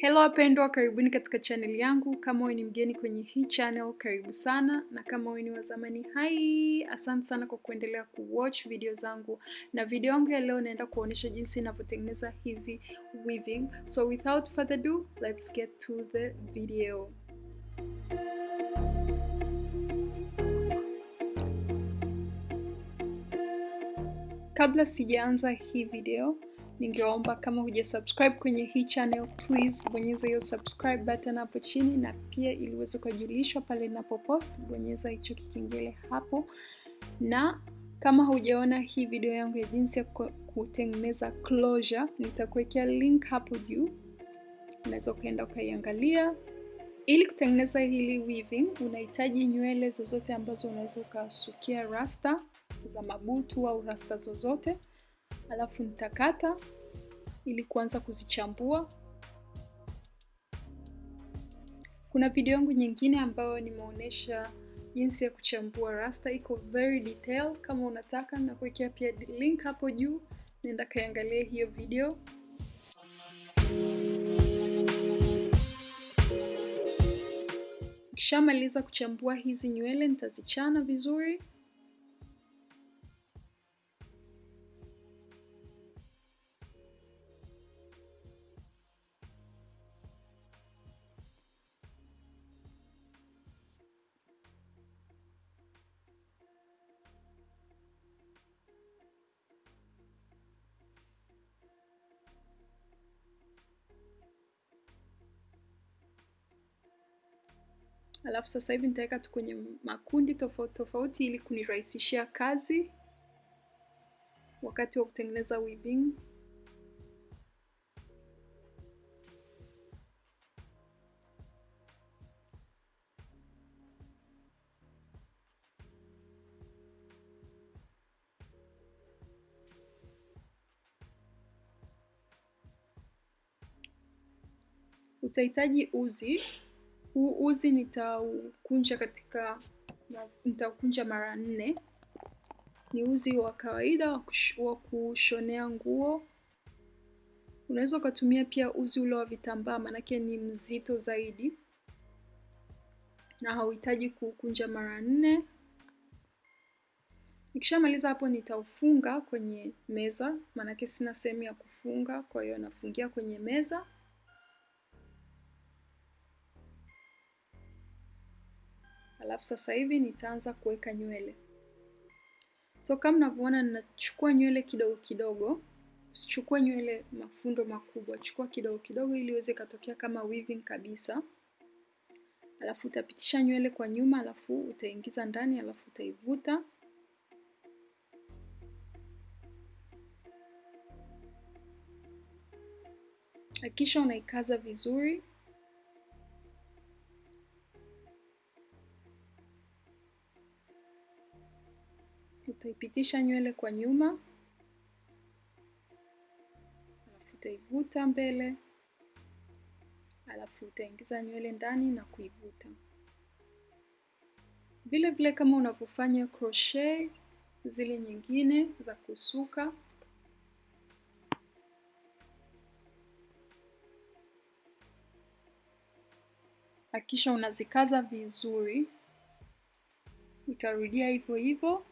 Hello wapendwa, karibuni katika channel yangu. Kama wewe ni mgeni kwenye hii channel, karibu sana, na kama wewe ni wa zamani, hai, asante sana kwa kuendelea kuwatch video zangu. Na video yangu ya leo naenda kuonyesha jinsi ninavyotengeneza hizi weaving. So without further ado, let's get to the video. Kabla sijaanza hii video, ningeomba kama huja subscribe kwenye hii channel, please bonyeza hiyo subscribe button hapo chini, na pia ili uweze kujulishwa pale ninapopost, bonyeza hicho kikengele hapo. Na kama hujaona hii video yangu ya jinsi ya kutengeneza closure, nitakuwekea link hapo juu, unaweza ukaenda ukaiangalia. Ili kutengeneza hili weaving, unahitaji nywele zozote ambazo unaweza ukasukia rasta za mabutu au rasta zozote, alafu nitakata ili kuanza kuzichambua. Kuna video yangu nyingine ambayo nimeonyesha jinsi ya kuchambua rasta, iko very detail. Kama unataka na kuwekea pia link hapo juu, nenda kaiangalia hiyo video. Ukishamaliza kuchambua hizi nywele, nitazichana vizuri. Alafu sasa hivi nitaweka tu kwenye makundi tofauti tofauti ili kunirahisishia kazi wakati wa kutengeneza weaving. Utahitaji uzi huu uzi nitaukunja katika, nitaukunja mara nne. Ni uzi wa kawaida wa kushonea nguo. Unaweza ukatumia pia uzi ule wa vitambaa, maanake ni mzito zaidi na hauhitaji kuukunja mara nne. Nikishamaliza hapo, nitaufunga kwenye meza, maanake sina sehemu ya kufunga, kwa hiyo nafungia kwenye meza. Alafu sasa hivi nitaanza kuweka nywele. So kama mnavyoona, ninachukua nywele kidogo kidogo. Usichukue nywele mafundo makubwa, chukua kidogo kidogo ili iweze katokea kama weaving kabisa. Alafu utapitisha nywele kwa nyuma, alafu utaingiza ndani, alafu utaivuta. Hakikisha unaikaza vizuri. Utaipitisha nywele kwa nyuma, alafu utaivuta mbele, alafu utaingiza nywele ndani na kuivuta. Vile vile kama unavyofanya crochet zile nyingine za kusuka. Hakikisha unazikaza vizuri, utarudia hivyo hivyo.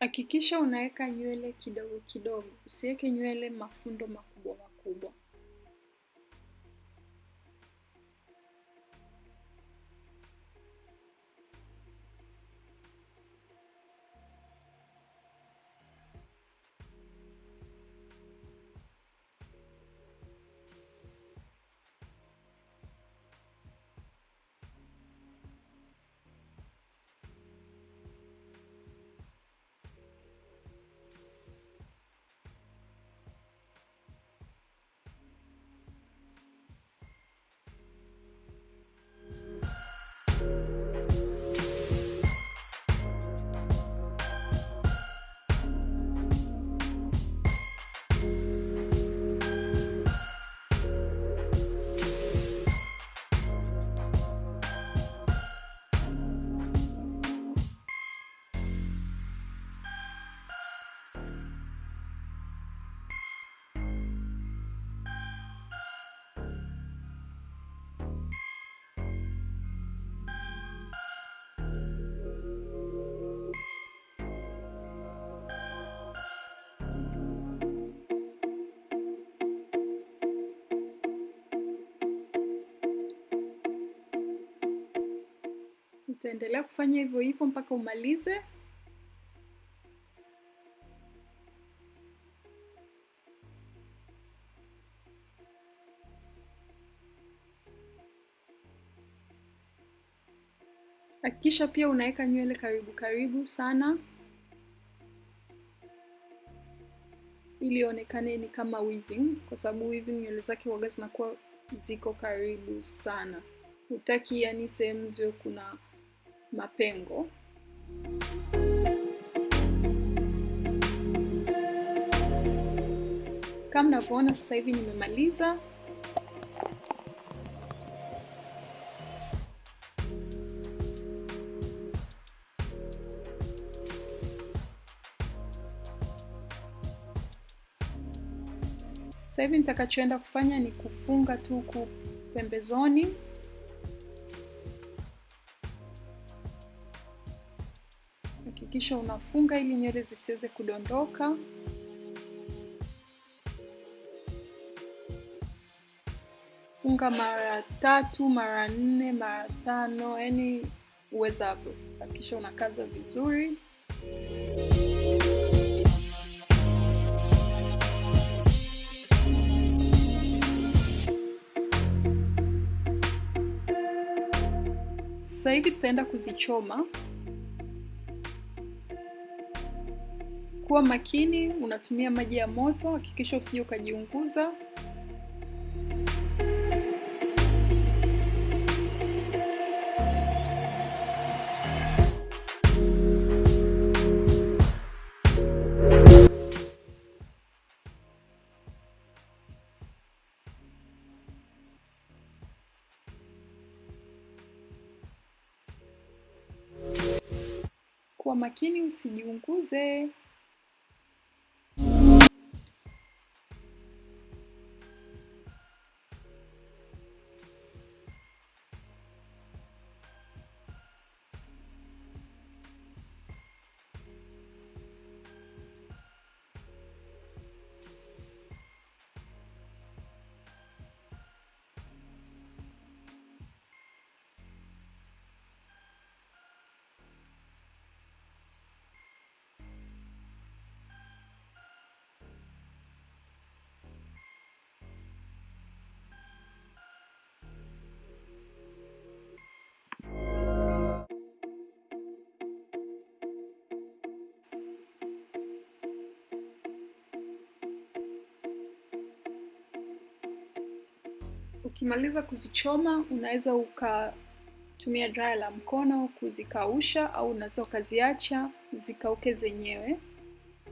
Hakikisha unaweka nywele kidogo kidogo, usiweke nywele mafundo makubwa makubwa. Utaendelea kufanya hivyo hivyo mpaka umalize. Hakikisha pia unaweka nywele karibu karibu sana ili ionekane ni kama weaving, kwa sababu weaving nywele zake waga zinakuwa ziko karibu sana. Hutaki yani sehemu ziwe kuna mapengo. Kama mnavyoona sasa hivi nimemaliza. Sasa hivi nitakachoenda kufanya ni kufunga tu pembezoni. Hakikisha unafunga ili nywele zisiweze kudondoka. Funga mara tatu, mara nne, mara tano, yani uwezavyo. Hakikisha unakaza vizuri. Sasa hivi tutaenda kuzichoma. Kuwa makini, unatumia maji ya moto, hakikisha usije ukajiunguza. Kuwa makini usijiunguze. Ukimaliza kuzichoma, unaweza ukatumia dryer la mkono kuzikausha, au unaweza ukaziacha zikauke zenyewe.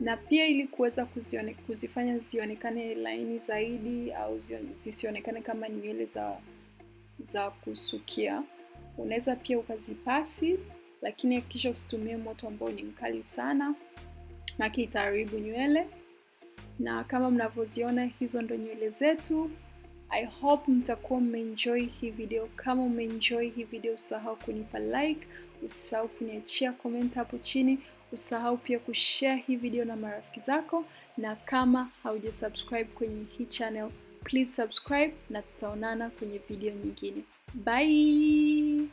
Na pia ili kuweza kuzione, kuzifanya zionekane laini zaidi au zisionekane kama nywele za za kusukia, unaweza pia ukazipasi, lakini hakikisha usitumie moto ambao ni mkali sana, maana itaharibu nywele. Na kama mnavyoziona, hizo ndo nywele zetu. I hope mtakuwa mmeenjoy hii video. Kama umeenjoy hii video, usahau kunipa like, usisahau kuniachia comment hapo chini, usahau pia kushare hii video na marafiki zako, na kama haujasubscribe kwenye hii channel, please subscribe na tutaonana kwenye video nyingine. Bye.